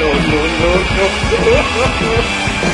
no, no, no, no.